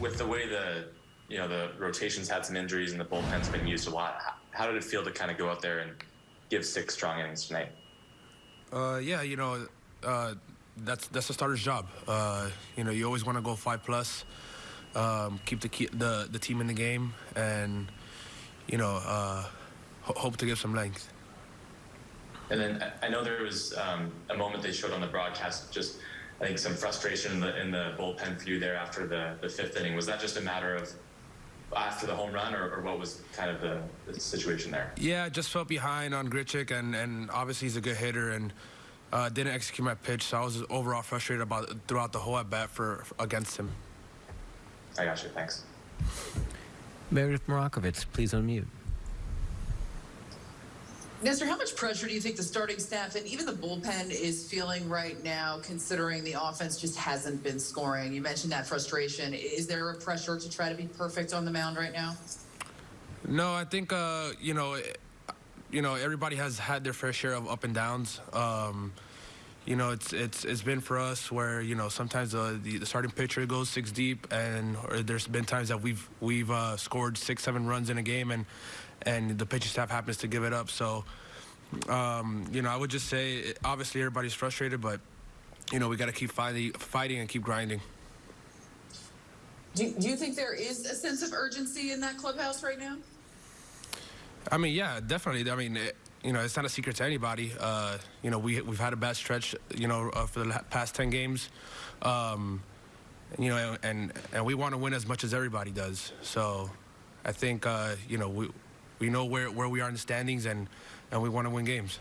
with the way the you know the rotations had some injuries and the bullpen's been used a lot, how, did it feel to kind of go out there and give six strong innings tonight? Uh, yeah, you know, uh, that's that's a starter's job. Uh, you know, you always want to go five plus, um, keep the, key, the the team in the game, and you know, uh, ho- hope to give some length. And then I- I know there was um, a moment they showed on the broadcast, just I think some frustration in the in the bullpen for you there after the, the fifth inning. Was that just a matter of after the home run, or, or what was kind of the, the situation there? Yeah, I just felt behind on Grichuk, and and obviously he's a good hitter, and uh, didn't execute my pitch, so I was overall frustrated about throughout the whole at bat for against him. I got you. Thanks. Meredith Marakovits, please unmute. Nestor, how much pressure do you think the starting staff and even the bullpen is feeling right now, considering the offense just hasn't been scoring? You mentioned that frustration. Is there a pressure to try to be perfect on the mound right now? No, I think uh, you know, eh, you know, everybody has had their fair share of up and downs. Um, you know, it's it's it's been for us where you know sometimes uh, the, the starting pitcher goes six deep, and or there's been times that we've we've uh, scored six seven runs in a game, and and the pitching staff happens to give it up. So, um, you know, I would just say obviously everybody's frustrated, but you know we got to keep fighting fighting and keep grinding. Do, do you think there is a sense of urgency in that clubhouse right now? I mean, yeah, definitely. I mean, it, you know, it's not a secret to anybody. Uh, you know, we we've had a bad stretch, you know, uh, for the past ten games. Um, you know, and and we want to win as much as everybody does. So, I think uh, you know we we know where where we are in the standings, and and we want to win games.